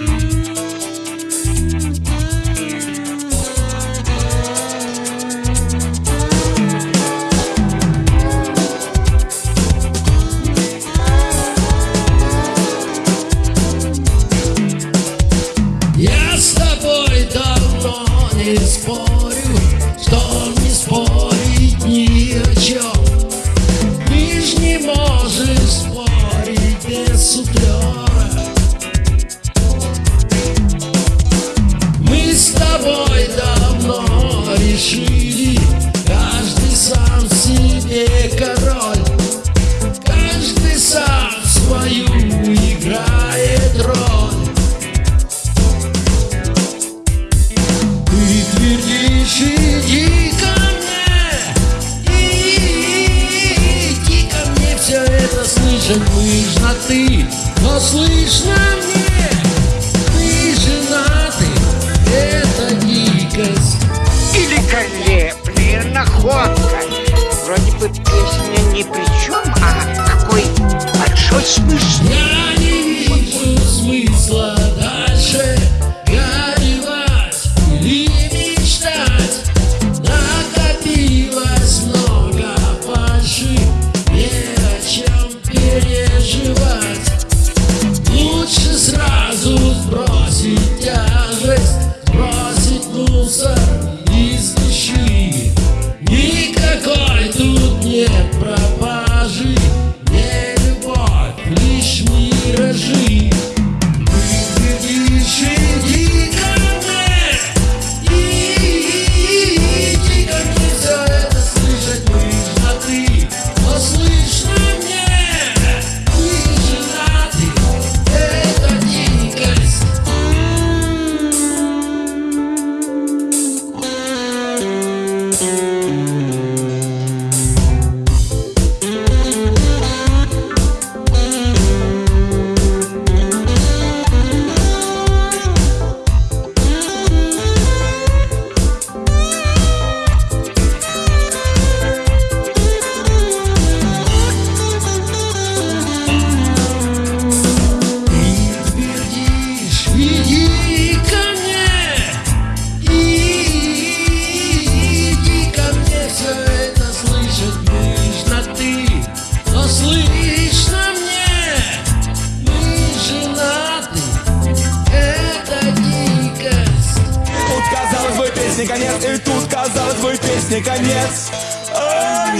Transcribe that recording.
Я с тобой давно не спорю. Иди ко мне, иди ко мне, все это слышать слышно ты, но слышно мне. песни конец. И тут, казалось бы, песни конец. А